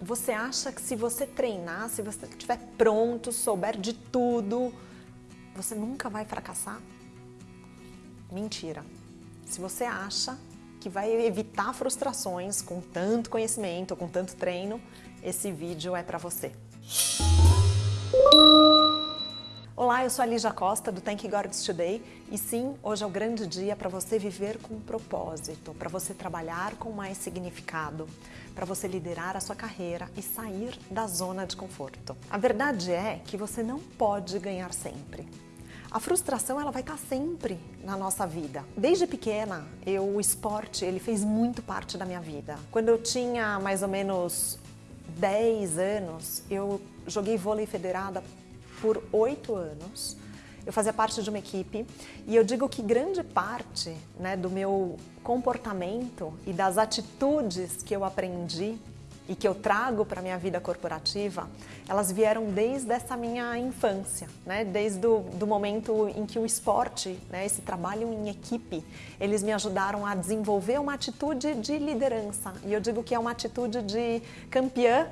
você acha que se você treinar, se você estiver pronto, souber de tudo, você nunca vai fracassar? Mentira. Se você acha que vai evitar frustrações com tanto conhecimento, com tanto treino, esse vídeo é para você. Olá, eu sou a Lígia Costa do Thank God Today e sim, hoje é o grande dia para você viver com propósito, para você trabalhar com mais significado, para você liderar a sua carreira e sair da zona de conforto. A verdade é que você não pode ganhar sempre. A frustração ela vai estar sempre na nossa vida. Desde pequena, eu, o esporte ele fez muito parte da minha vida. Quando eu tinha mais ou menos 10 anos, eu joguei vôlei federada por oito anos. Eu fazia parte de uma equipe e eu digo que grande parte né, do meu comportamento e das atitudes que eu aprendi e que eu trago para a minha vida corporativa, elas vieram desde essa minha infância, né? desde o do momento em que o esporte, né? esse trabalho em equipe, eles me ajudaram a desenvolver uma atitude de liderança. E eu digo que é uma atitude de campeã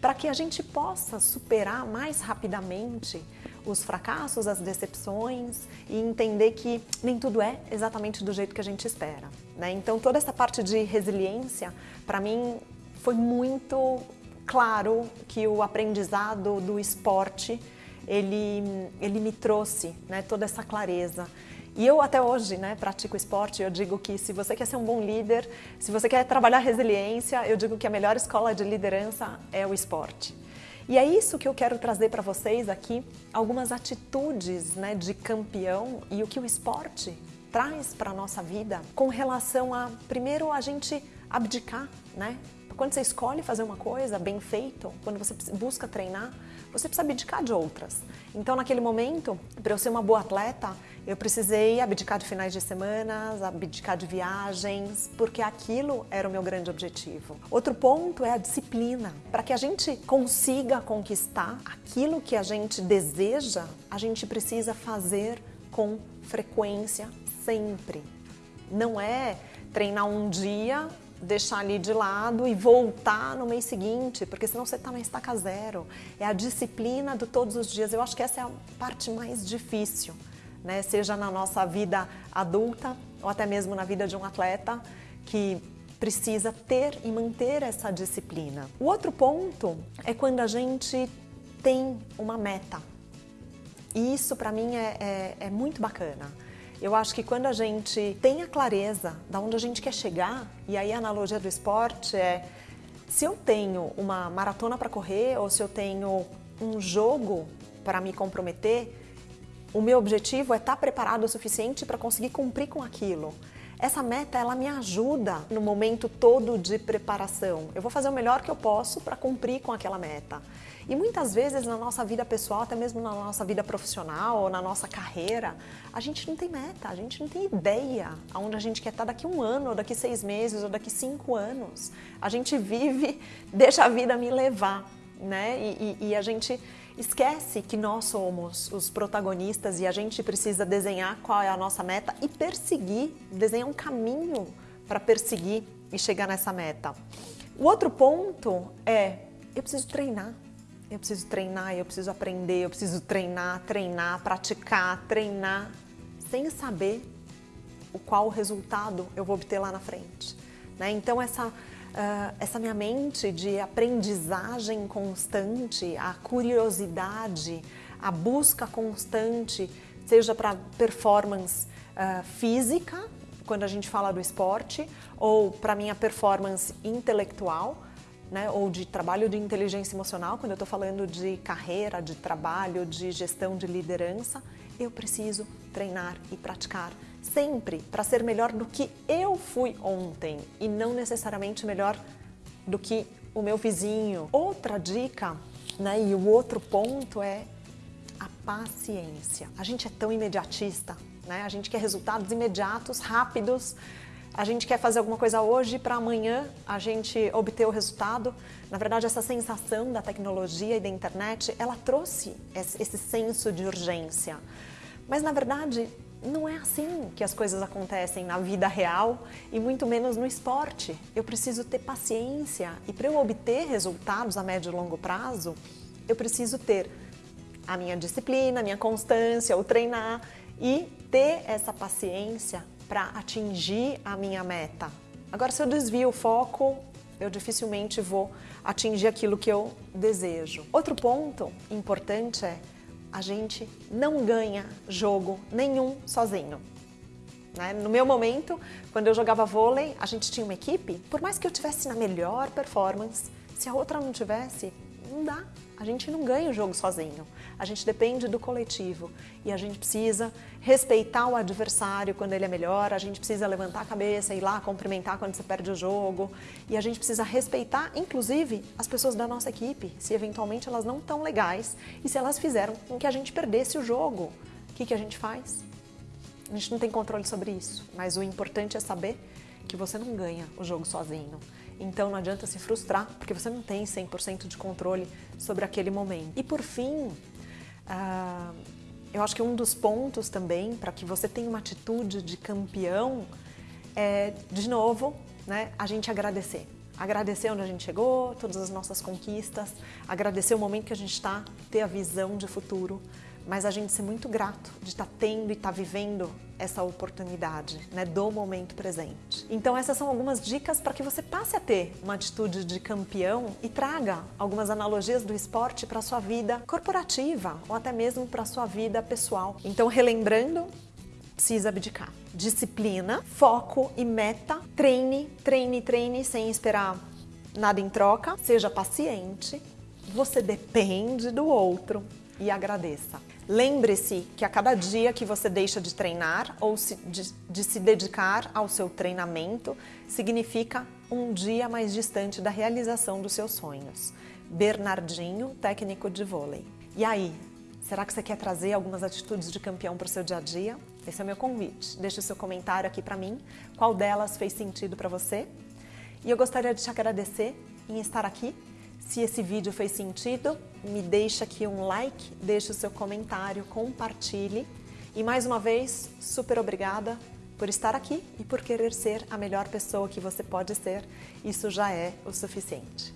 para que a gente possa superar mais rapidamente os fracassos, as decepções e entender que nem tudo é exatamente do jeito que a gente espera. Né? Então toda essa parte de resiliência, para mim, foi muito claro que o aprendizado do esporte, ele, ele me trouxe né, toda essa clareza. E eu até hoje né, pratico esporte, eu digo que se você quer ser um bom líder, se você quer trabalhar resiliência, eu digo que a melhor escola de liderança é o esporte. E é isso que eu quero trazer para vocês aqui, algumas atitudes né, de campeão e o que o esporte traz para a nossa vida com relação a, primeiro, a gente abdicar, né? Quando você escolhe fazer uma coisa bem feito, quando você busca treinar, você precisa abdicar de outras. Então, naquele momento, para eu ser uma boa atleta, eu precisei abdicar de finais de semana, abdicar de viagens, porque aquilo era o meu grande objetivo. Outro ponto é a disciplina. Para que a gente consiga conquistar aquilo que a gente deseja, a gente precisa fazer com frequência, sempre. Não é treinar um dia deixar ali de lado e voltar no mês seguinte, porque senão você está na estaca zero. É a disciplina de todos os dias. Eu acho que essa é a parte mais difícil, né? seja na nossa vida adulta ou até mesmo na vida de um atleta que precisa ter e manter essa disciplina. O outro ponto é quando a gente tem uma meta. E isso para mim é, é, é muito bacana. Eu acho que quando a gente tem a clareza de onde a gente quer chegar, e aí a analogia do esporte é se eu tenho uma maratona para correr ou se eu tenho um jogo para me comprometer, o meu objetivo é estar tá preparado o suficiente para conseguir cumprir com aquilo. Essa meta, ela me ajuda no momento todo de preparação. Eu vou fazer o melhor que eu posso para cumprir com aquela meta. E muitas vezes na nossa vida pessoal, até mesmo na nossa vida profissional ou na nossa carreira, a gente não tem meta, a gente não tem ideia aonde a gente quer estar daqui um ano, ou daqui seis meses, ou daqui cinco anos. A gente vive, deixa a vida me levar, né? e, e, e a gente esquece que nós somos os protagonistas e a gente precisa desenhar qual é a nossa meta e perseguir, desenhar um caminho para perseguir e chegar nessa meta. O outro ponto é, eu preciso treinar. Eu preciso treinar, eu preciso aprender, eu preciso treinar, treinar, praticar, treinar, sem saber o qual resultado eu vou obter lá na frente. Né? Então essa uh, essa minha mente de aprendizagem constante, a curiosidade, a busca constante, seja para performance uh, física, quando a gente fala do esporte, ou para minha performance intelectual, né, ou de trabalho de inteligência emocional, quando eu estou falando de carreira, de trabalho, de gestão de liderança, eu preciso treinar e praticar sempre para ser melhor do que eu fui ontem e não necessariamente melhor do que o meu vizinho. Outra dica, né, e o outro ponto é a paciência. A gente é tão imediatista, né? A gente quer resultados imediatos, rápidos. A gente quer fazer alguma coisa hoje para amanhã a gente obter o resultado. Na verdade, essa sensação da tecnologia e da internet, ela trouxe esse senso de urgência. Mas na verdade, não é assim que as coisas acontecem na vida real e muito menos no esporte. Eu preciso ter paciência e para eu obter resultados a médio e longo prazo, eu preciso ter a minha disciplina, a minha constância, o treinar e ter essa paciência para atingir a minha meta. Agora, se eu desvio o foco, eu dificilmente vou atingir aquilo que eu desejo. Outro ponto importante é a gente não ganha jogo nenhum sozinho. Né? No meu momento, quando eu jogava vôlei, a gente tinha uma equipe, por mais que eu tivesse na melhor performance, se a outra não tivesse, não dá. A gente não ganha o jogo sozinho. A gente depende do coletivo e a gente precisa respeitar o adversário quando ele é melhor, a gente precisa levantar a cabeça e ir lá cumprimentar quando você perde o jogo e a gente precisa respeitar, inclusive, as pessoas da nossa equipe, se eventualmente elas não estão legais e se elas fizeram com que a gente perdesse o jogo. O que, que a gente faz? A gente não tem controle sobre isso, mas o importante é saber que você não ganha o jogo sozinho. Então não adianta se frustrar, porque você não tem 100% de controle sobre aquele momento. E por fim, uh, eu acho que um dos pontos também para que você tenha uma atitude de campeão é, de novo, né, a gente agradecer. Agradecer onde a gente chegou, todas as nossas conquistas, agradecer o momento que a gente está, ter a visão de futuro, mas a gente ser muito grato de estar tá tendo e estar tá vivendo essa oportunidade, né, do momento presente. Então essas são algumas dicas para que você passe a ter uma atitude de campeão e traga algumas analogias do esporte para sua vida corporativa ou até mesmo para sua vida pessoal. Então relembrando, precisa abdicar. Disciplina, foco e meta. Treine, treine, treine sem esperar nada em troca. Seja paciente. Você depende do outro e agradeça. Lembre-se que a cada dia que você deixa de treinar ou de, de, se dedicar ao seu treinamento significa um dia mais distante da realização dos seus sonhos. Bernardinho, técnico de vôlei. E aí, será que você quer trazer algumas atitudes de campeão para o seu dia a dia? Esse é o meu convite. Deixe o seu comentário aqui para mim. Qual delas fez sentido para você? E eu gostaria de te agradecer em estar aqui se esse vídeo fez sentido, me deixa aqui um like, deixe o seu comentário, compartilhe. E mais uma vez, super obrigada por estar aqui e por querer ser a melhor pessoa que você pode ser. Isso já é o suficiente.